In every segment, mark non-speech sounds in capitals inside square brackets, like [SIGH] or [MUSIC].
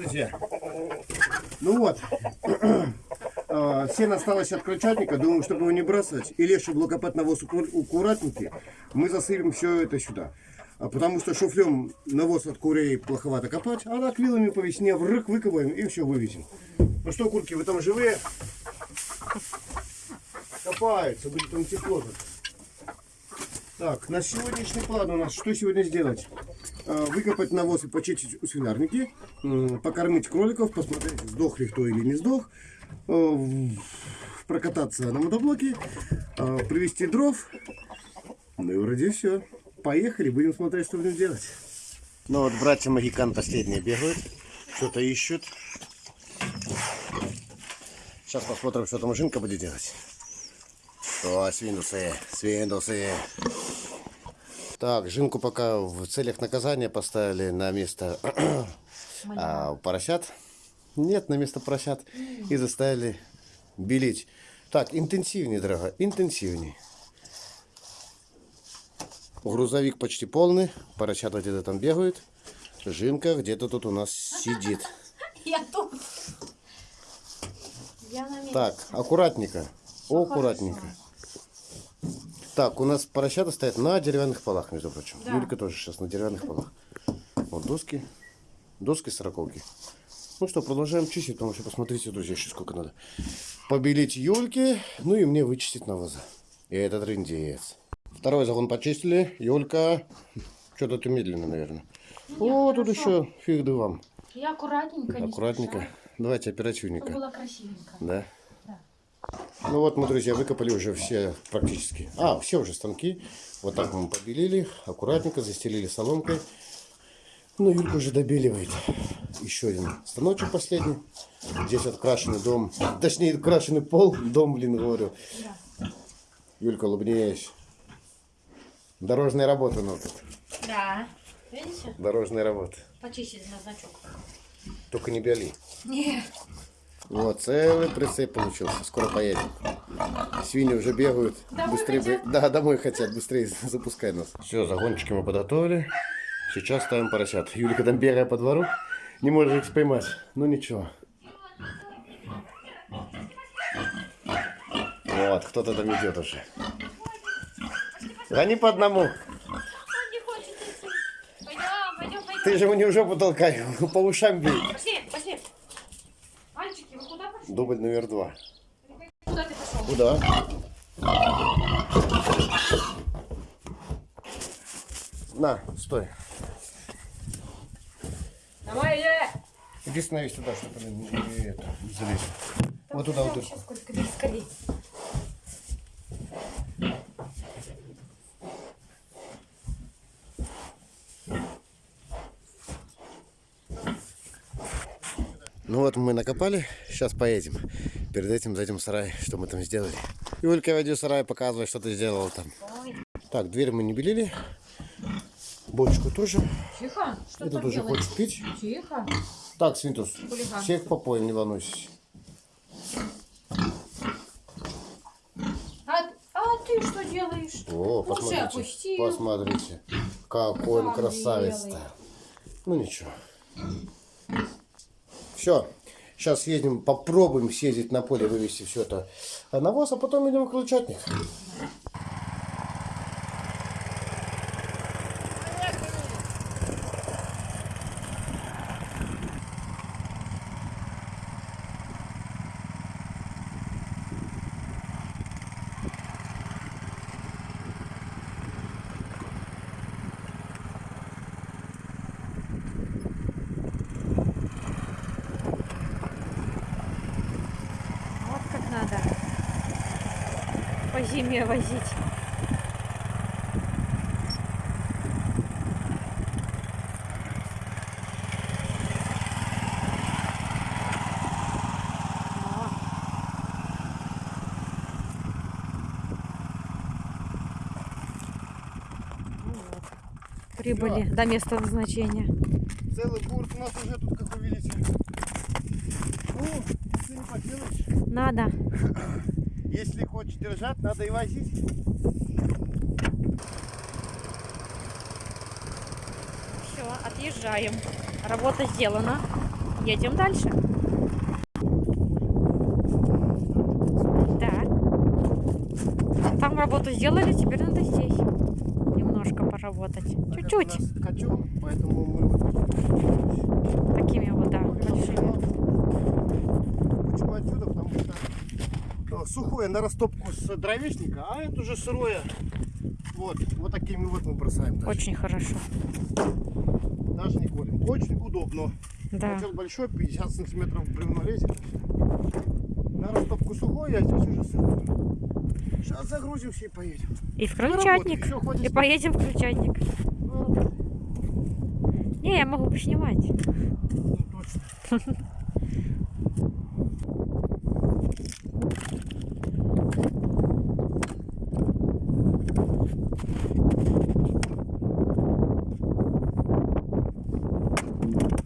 друзья. Ну вот. [CLEARS THROAT] А, Сено осталось от крольчатника. Думаю, чтобы его не бросать. И легче было копать навоз аккур- аккуратненький. Мы засыпем все это сюда. А Потому что шуфлем навоз от курей плоховато копать. А так вилами по весне в рык выкопаем и все вывезем. Ну что, курки, вы там живые? Копаются, будет там тепло. тут. Так, на сегодняшний план у нас что сегодня сделать? А, Выкопать навоз и почистить свинарники, покормить кроликов, посмотреть, сдох ли кто или не сдох, а, прокататься на мотоблоке, а, привезти дров. Ну и вроде все. Поехали, будем смотреть, что будем делать. Ну вот братья Магикан последние бегают, что-то ищут. Сейчас посмотрим, что там Жинка будет делать. О, свиндусы, свиндусы. Так, Жинку пока в целях наказания поставили на место [CLEARS THROAT] а, поросят. Нет, на место поросят. И заставили белить. Так, интенсивнее, дорога, интенсивнее. Грузовик почти полный. Поросята где-то там бегают. Жинка где-то тут у нас сидит. [LAUGHS] Я тут. Я на месте. Так, аккуратненько. Аккуратненько. Так, у нас поросята стоят на деревянных полах, между прочим. Да. Юлька тоже сейчас на деревянных полах. Вот доски. Доски сороковки. Ну что, продолжаем чистить, потому что посмотрите, друзья, еще сколько надо. Побелить Юльке, ну и мне вычистить навоза. И этот рындец. Второй загон почистили. Юлька, что-то ты медленно, наверное. О, тут еще фиг да вам. Я аккуратненько. не Аккуратненько. Давайте Чтобы оперативненько. было красивенько. Да? Ну вот мы, друзья, выкопали уже все практически. А, все уже станки. Вот так мы побелили, аккуратненько застелили соломкой. Ну, Юлька уже добеливает. Еще один станочек последний. Здесь открашенный дом. Точнее, крашеный пол. Дом, блин, говорю. Юлька, улыбнись. Дорожная работа ну тут. Да. Видите? Дорожная работа. Почистить на значок. Только не бели. Нет. Вот, целый прицеп получился. Скоро поедем. Свиньи уже бегают. Домой быстрее, хотят? Да, домой хотят. Быстрее [LAUGHS] запускай нас. Все, загончики мы подготовили. Сейчас ставим поросят. Юлика там бегая по двору. Не может их поймать. Ну ничего. Вот, кто-то там идет уже. Гони по одному. Он не хочет идти. Пойдем, пойдем, пойдем. Ты же мне уже потолкай. [LAUGHS] По ушам бей. Пошли, пошли. Мальчики, вы куда пошли? Дубль номер два. Куда ты пошел? Куда? На, стой. Давай, я. Иди становись туда, чтобы не, не- не не залезть. Вот туда, вот Сейчас сколько здесь Ну вот мы накопали, сейчас поедем. Перед этим зайдем в сарай, что мы там сделали. Юлька, войди в сарай, показывай, что ты сделал там. Ой. Так, дверь мы не белили. Бочку тоже. Тихо. Что Это тоже делаешь? хочет пить. Тихо. Так, Свинтус, Хулиган. всех попоем, не волнуйся. А, а ты что делаешь? О, посмотрите, опустил. посмотрите, какой он красавец-то. Ну ничего. Все, сейчас съездим, попробуем съездить на поле, вывести все это на навоз, а потом идем в крыльчатник. Вот как надо зиме возить. Прибыли до места назначения. Целый бурт у нас уже тут, как вы видите. Ну, если не поделаешь, Надо. Держать, надо и возить. Все, отъезжаем. Работа сделана. Едем дальше. Да. Там работу сделали, теперь надо здесь немножко поработать. Чуть-чуть. Поэтому мы вот Такими вот, да, большими. Почему отсюда? Потому что сухое на растопку с дровечника, а это уже сырое. Вот, вот такими вот мы бросаем. дальше. Очень хорошо. Даже не колем. Очень удобно. Да. Котел большой, 50 сантиметров бревно лезет. На растопку сухое, а здесь уже сырое. Сейчас загрузимся и поедем. И в Ну, хватит И поедем в крольчатник. Ну, работает. Не, я могу поснимать. Ну, точно. [LAUGHS]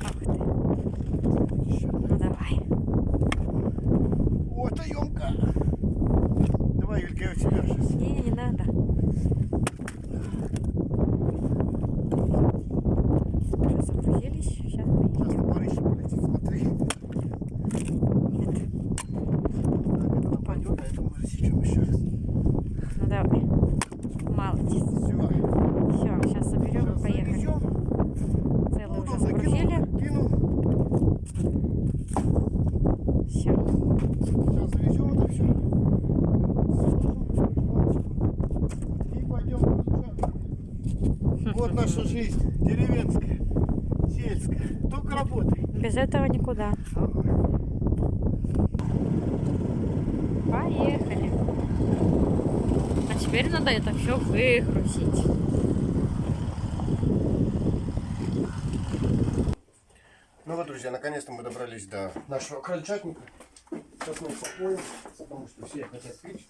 Ах ты. Ну давай. О, это емко. Давай, Юлька, я у тебя сейчас. Не, не надо. Уже загрузились. Сейчас поедем. Сейчас на барыще полетит, смотри. Нет. Так, это нам пойдет, а это мы засечем еще раз. Ну давай. Молодец. Все. Все, сейчас соберем и поехали. Целый уже загрузили. Кинул. Все. Сейчас завезем это все. И пойдем включать. Вот наша жизнь. Деревенская. Сельская. Только работай. Без этого никуда. Поехали. А теперь надо это все выгрузить. Ну вот, друзья, наконец-то мы добрались до нашего крольчатника. Сейчас мы упакуем, потому что все хотят пить.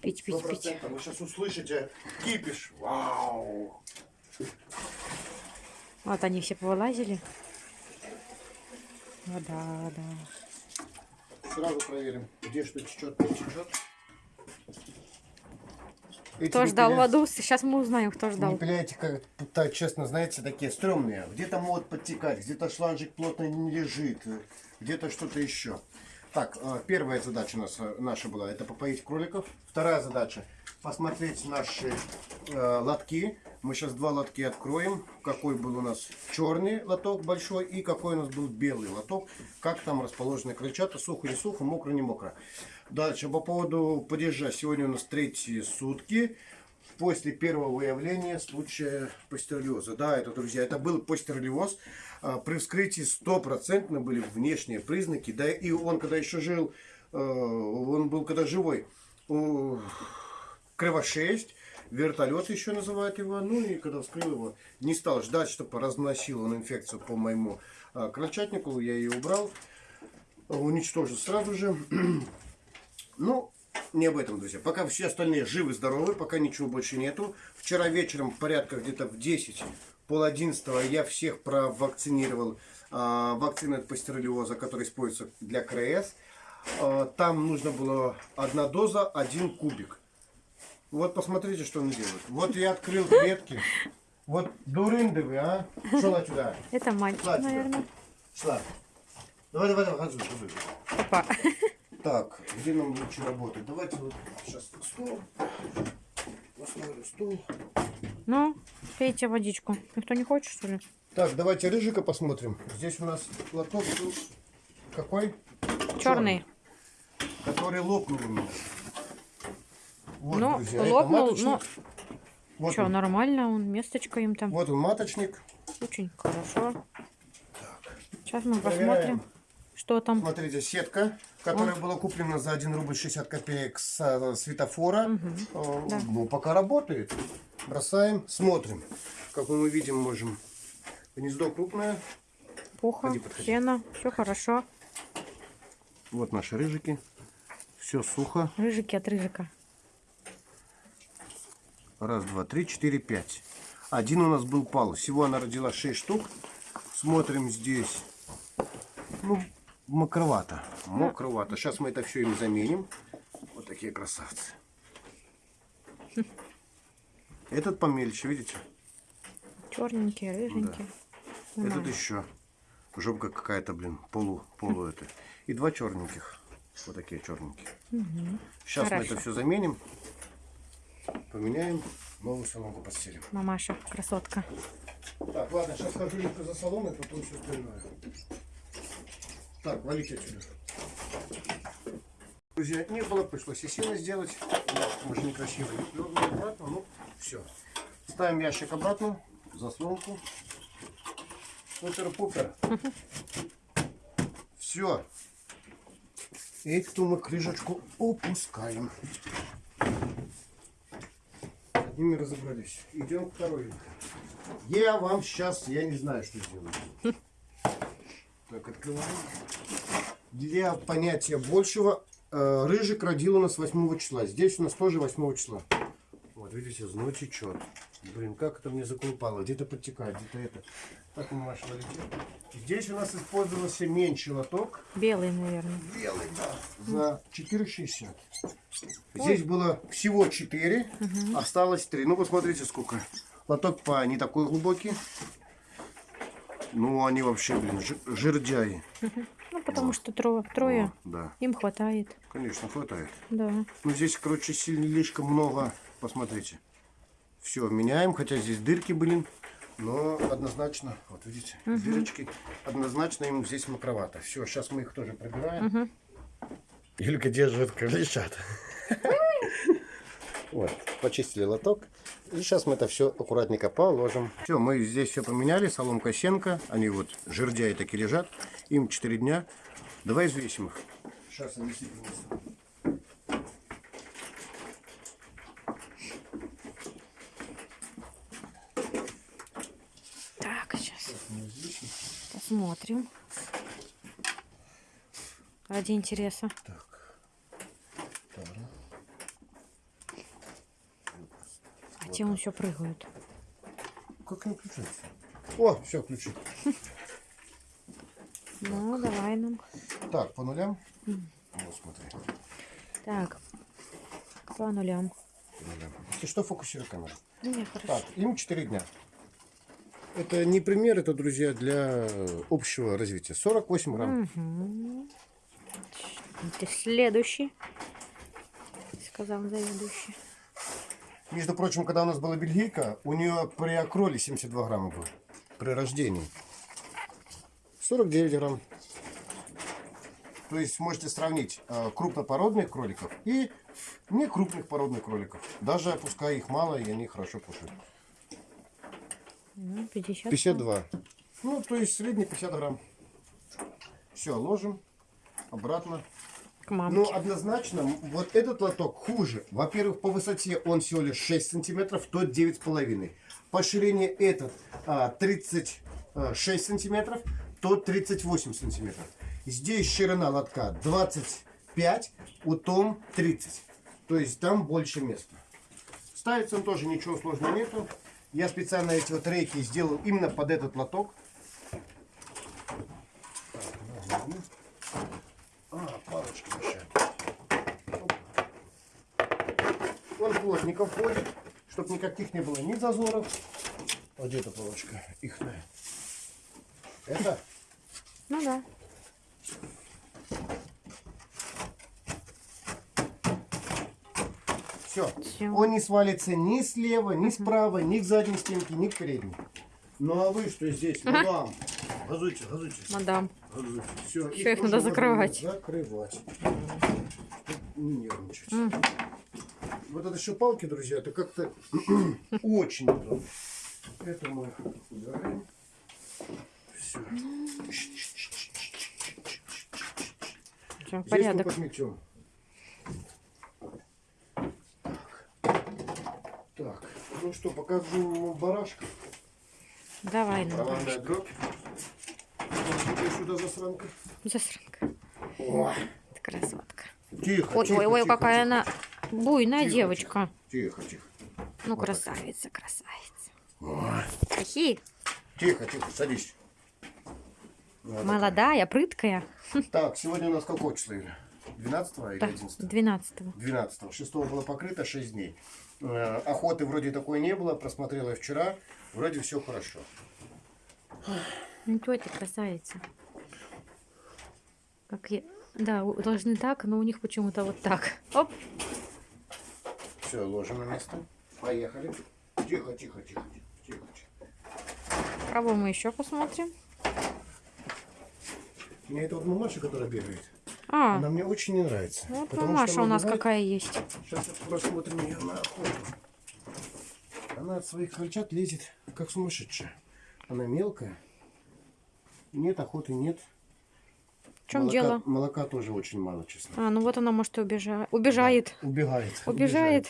Пить, пить, пить. Вы сейчас услышите кипиш. Вау! Вот они все повылазили. О, да. Сразу проверим, где что течет, не течет. Эти Кто ждал в выпиля- аду? Сейчас мы узнаем, кто ждал. Выпиляете, как так, честно, знаете, такие стрёмные. Где-то могут подтекать, где-то шланжик плотно не лежит, где-то что-то еще. Так, э, первая задача у нас э, наша была, это попоить кроликов. Вторая задача, посмотреть наши э, лотки. Мы сейчас два лотки откроем. Какой был у нас черный лоток большой и какой у нас был белый лоток. Как там расположены крыльчата, сухо не сухо, мокро не мокро. Дальше, по поводу падежа. Сегодня у нас третьи сутки после первого выявления случая пастереллеза. Да, это, друзья, это был пастереллез. А, При вскрытии стопроцентно были внешние признаки. Да и он, когда еще жил, э, он был когда живой, кровошесть, вертолет еще называют его. Ну и когда вскрыл его, не стал ждать, чтобы разносил он инфекцию по моему а, крольчатнику. Я ее убрал, уничтожил сразу же. [CLEARS THROAT] Ну, не об этом, друзья. Пока все остальные живы, здоровы, пока ничего больше нету. Вчера вечером, порядка где-то в 10, пол одиннадцатого, я всех провакцинировал а, вакциной от пастереллеза, которая используется для КРС. А, там нужно было одна доза, один кубик. Вот посмотрите, что он делает. Вот я открыл клетки. Вот дурынды вы, а? Шел отсюда. Это мальчик, Ладно. наверное. Шла. Давай, давай, давай, хожу. Опа. Так, где нам лучше работать? Давайте вот сейчас стол. Поставлю стул. Ну, пейте водичку. Никто не хочет, что ли? Так, давайте рыжика посмотрим. Здесь у нас лоток был какой? Черный. Который лопнул у меня. Вот, Ну, друзья, это лопнул, маточник. но- Вот, Что, он. нормально, он месточко им там. вот он маточник. Очень хорошо. Сейчас мы Проверяем. посмотрим, что там. Смотрите, сетка, которая была куплена за 1 рубль 60 копеек с э, светофора. Э, да. Ну, пока работает. Бросаем, смотрим. Как мы видим, можем. Гнездо крупное. Пуха, подходи. сено, все хорошо. Вот наши рыжики. Все сухо. Рыжики от рыжика. Раз, два, три, четыре, пять. Один у нас был пал. Всего она родила 6 штук. Смотрим здесь. Ну, мокровато. Мокровато. Сейчас мы это все им заменим. Вот такие красавцы. [LAUGHS] Этот помельче, видите? Черненькие, рыженькие. Этот Нормально. еще. Жопка какая-то, блин, полу, полу это. И два черненьких. Вот такие черненькие. Сейчас мы Хорошо. это все заменим. Поменяем. Новую соломку постелим. Мамаша, красотка. Так, ладно, сейчас схожу легко за соломой, потом все остальное. Так, валите отсюда. Друзья, не было, пришлось и сильно сделать. Может некрасиво. Дёрнули обратно, ну все. Ставим ящик обратно, заслонку. Супер-пупер. Все. Эту мы крышечку опускаем. С одними разобрались. Идем второй. Я вам сейчас, я не знаю, что сделаю. Так, открываем. Для понятия большего, э, рыжик родил у нас 8 числа. Здесь у нас тоже 8 числа. Вот, видите, зной течет. Блин, как это мне заколупало. Где-то подтекает, где-то это. Так мы валите. Здесь у нас использовался меньший лоток. Белый, наверное. Белый, да. За 4,60. Здесь было всего 4, осталось 3. Ну, посмотрите, сколько. Лоток по не такой глубокий. Ну, они вообще, блин, жирдяи. Ну, потому что трое, трое. О, да, Им хватает. конечно, хватает. Да. Ну, здесь, короче, слишком много. Посмотрите. Все, меняем, хотя здесь дырки, блин. Но однозначно, вот видите, дырочки, однозначно им здесь макровато. Все, сейчас мы их тоже пробираем. Юлька держит лежат. [LAUGHS] Вот, почистили лоток. И сейчас мы это все аккуратненько положим. Все, мы здесь все поменяли. Соломка, сенка. Они вот жердяи такие лежат. Им 4 дня. Давай взвесим их. Сейчас они все принесу. Так, сейчас посмотрим. Ради интереса. Так. Ладно. А те он все прыгают. Как не включается? О, все, включи. Ну, давай нам. Так, по нулям. Вот, смотри. Так. По нулям. По нулям. Ты что фокусируй камеру? Хорошо. Так, им 4 дня. Это не пример, это, друзья, для общего развития. 48 грамм. Угу. Ты следующий. Сказал заведующий. Между прочим, когда у нас была бельгийка, у нее при окроле 72 грамма было. При рождении. 49 грамм. То есть можете сравнить э, крупнопородных кроликов и не крупных породных кроликов. Даже пускай их мало, и они хорошо кушают. Ну, 50. 52. Ну, то есть средний 50 грамм. Все, ложим обратно. К Ну, мамке. однозначно, вот этот лоток хуже. Во-первых, по высоте он всего лишь 6 сантиметров, тот 9,5. По ширине этот а, 36 сантиметров, тот 38 сантиметров. Здесь ширина лотка 25, у том 30. То есть там больше места. Ставится он тоже ничего сложного нету. Я специально эти вот рейки сделал именно под этот лоток. Так. А, палочки мешают. Он плотненько входит, чтобы никаких не было ни зазоров. Вот где эта палочка? Ихная. Это? Ну да. Все. Всё. Он не свалится ни слева, ни справа, ни к задней стенке, ни к передней. Ну а вы что здесь? Мадам. Газуйте, газуйте. Мадам. газуйте. Все, Всё, их надо закрывать. Закрывать. Чтобы Не нервничать. Вот это еще палки, друзья, это как-то [CLEARS THROAT] очень удобно. Это мы убираем. Все. Всё, Здесь мы порядок. подметем. Так, ну что, покажу барашка. Давай нам. Лавандная дробь. Тебе сюда засранка. Засранка. Ой, Ты красотка. тихо, Ой, тихо, ой, ой, тихо, какая тихо. она буйная Тихо, девочка. Тихо, тихо. Ну, Вот так. красавица, красавица. Ой, Какие? Тихо, тихо, садись. Вот Молодая, прыткая. так. Так, сегодня у нас какое число? Юля? 12 или Так, 11? 12 12 6 было покрыто 6 дней. Э, Охоты вроде такой не было, просмотрела я вчера, вроде все хорошо. Ну, тетя красавица. Как я... Да, у- должны так, но у них почему-то вот так. Оп. Все, ложим на место. Поехали. Тихо, тихо, тихо, тихо, тихо. Кого мы еще посмотрим? Мне это вот мамаша, которая бегает. А, Она мне очень не нравится. вот потому что мамаша она у нас какая есть. Сейчас посмотрим ее на охоту. Она от своих крольчат лезет, как сумасшедшая. Она мелкая. Нет охоты, нет. В чем молока, дело? Молока тоже очень мало, честно. А, ну вот она, может, и убежа... убежает. Убегает. Убежает.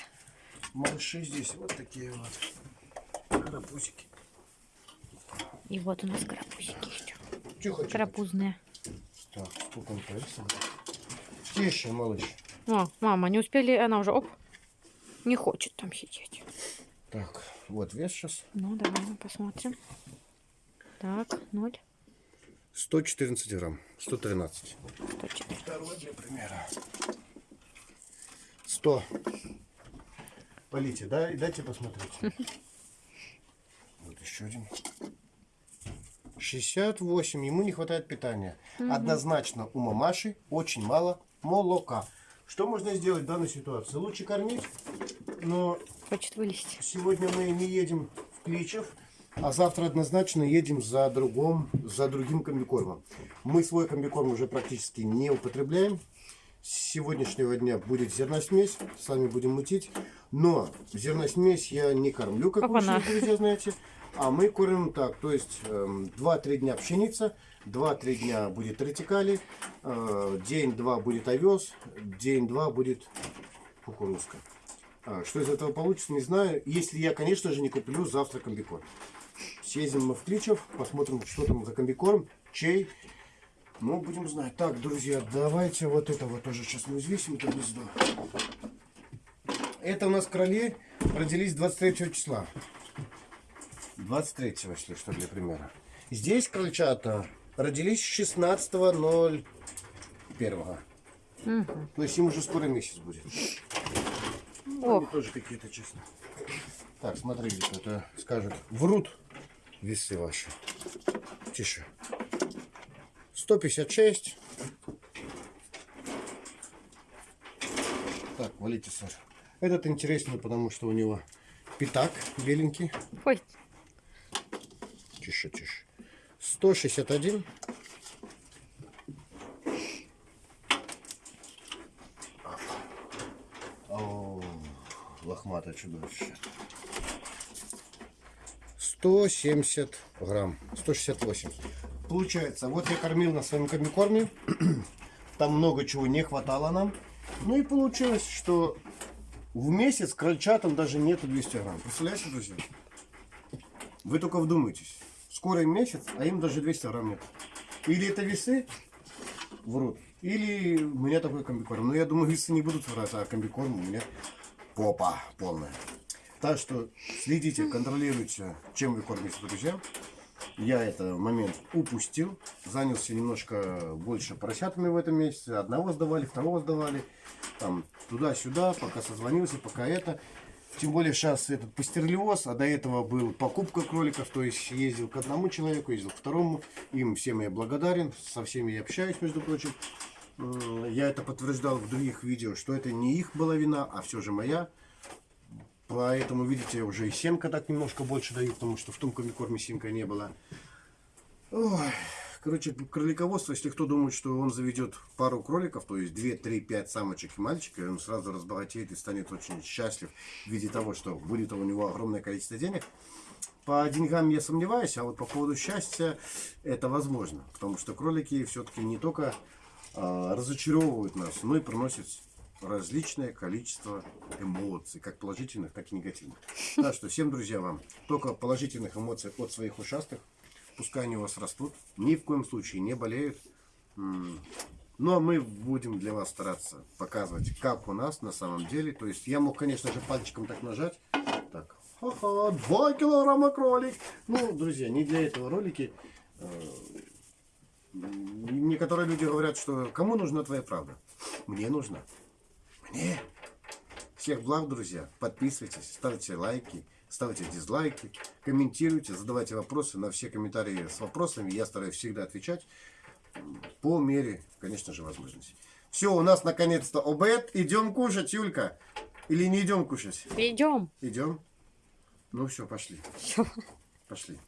Малыши здесь вот такие вот. Карапузики. И вот у нас карапузики еще. Тихо, тихо. Так, сколько он повесил? Тише, малыш. О, мама, не успели, она уже, оп, не хочет там сидеть. Так, вот вес сейчас. Ну, давай мы посмотрим. Так, ноль, 114 грамм. 113. 104. Второй для примера. 100. Полите, да? И дайте посмотреть. [LAUGHS] Вот еще один. 68. Ему не хватает питания. Однозначно у мамаши очень мало молока. Что можно сделать в данной ситуации? Лучше кормить, но Хочет вылезти. Сегодня мы не едем в Кличев, а завтра однозначно едем за, другом, за другим комбикормом. Мы свой комбикорм уже практически не употребляем. С сегодняшнего дня будет зерносмесь, сами будем мутить. Но зерносмесь я не кормлю, как вы, Опа-на. уже, друзья, знаете. А мы кормим так, то есть эм, 2-3 дня пшеница, 2-3 дня будет ретикали, э, день-два будет овес, день-два будет кукурузка. А, Что из этого получится, не знаю. Если я, конечно же, не куплю завтра комбикорм. Съездим мы в Кличев, посмотрим, что там за комбикорм, чей. Ну, будем знать. Так, друзья, давайте вот это вот тоже сейчас мы взвесим, это гнездо. Это у нас кроли родились 23 числа. 23 если что, для примера. Здесь крольчата родились 16.01. Мгм. То есть им уже скоро месяц будет. Ох. Они тоже какие-то, честно. Так, смотрите, это скажут, врут весы ваши. Тише. 156. Так, валите, Саша. Этот интересный, потому что у него пятак беленький. Ой, Тише, тише. 161. О, лохматое чудовище. 170 грамм. 168. Получается, вот я кормил на своем комбикорме. [CLEARS THROAT] Там много чего не хватало нам. Ну и получилось, что в месяц крольчатам даже нету 200 грамм. Представляете, друзья? Вы только вдумайтесь. Скоро месяц, а им даже 200 грамм нет. Или это весы врут, или у меня такой комбикорм. Но я думаю, весы не будут врать, а комбикорм у меня попа полная. Так что следите, контролируйте, чем вы кормите, друзья. Я этот момент упустил. Занялся немножко больше поросятами в этом месяце. Одного сдавали, второго сдавали. Там туда-сюда, пока созвонился, пока это. Тем более сейчас этот пастерлиоз, а до этого был покупка кроликов, то есть ездил к одному человеку, ездил к второму. Им всем я благодарен, со всеми я общаюсь, между прочим. Я это подтверждал в других видео, что это не их была вина, а все же моя. Поэтому, видите, уже и семка так немножко больше даю, потому что в том комбикорме семка не было. Ой, короче, кролиководство, если кто думает, что он заведет пару кроликов, то есть 2, 3, 5 самочек и мальчика, и он сразу разбогатеет и станет очень счастлив в виде того, что будет у него огромное количество денег. По деньгам я сомневаюсь, а вот по поводу счастья это возможно. Потому что кролики все-таки не только а, разочаровывают нас, но и приносят различное количество эмоций, как положительных, так и негативных. [LAUGHS] Так что всем, друзья, вам только положительных эмоций от своих ушастых. Пускай они у вас растут. Ни в коем случае не болеют. А мы будем для вас стараться показывать, как у нас на самом деле. То есть я мог, конечно же, пальчиком так нажать. Так, ха-ха, 2 килограмма кролик. Ну, друзья, не для этого ролики. Э, Некоторые люди говорят, что кому нужна твоя правда? Мне нужна. Мне. Всех благ, друзья. Подписывайтесь, ставьте лайки, ставьте дизлайки, комментируйте, задавайте вопросы. На все комментарии с вопросами я стараюсь всегда отвечать по мере, конечно же, возможности. Все, у нас наконец-то обед. Идем кушать, Юлька. Или не идем кушать? Идем. Идем. Ну все, пошли. Пошли.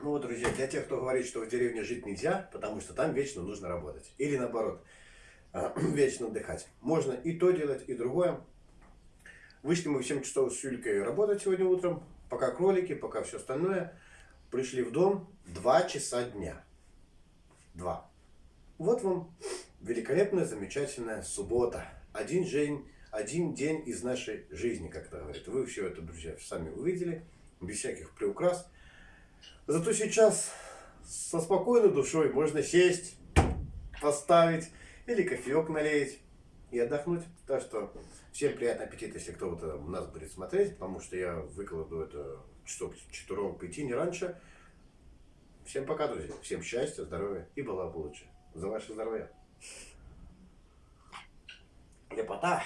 Ну вот, друзья, для тех, кто говорит, что в деревне жить нельзя, потому что там вечно нужно работать. Или наоборот, [CLEARS THROAT] вечно отдыхать. Можно и то делать, и другое. Вышли мы в 7 часов с Юлькой работать сегодня утром. Пока кролики, пока все остальное. Пришли в дом 2 часа дня. Два. Вот вам великолепная, замечательная суббота. Один день, один день из нашей жизни, как это говорят. Вы все это, друзья, сами увидели, без всяких приукрас. Зато сейчас со спокойной душой можно сесть, поставить или кофеек налить и отдохнуть. Так что всем приятного аппетита, если кто вот э, нас будет смотреть, потому что я выкладываю это часов к 4-5, не раньше. Всем пока, друзья. Всем счастья, здоровья и была бы лучше. За ваше здоровье. Лепота.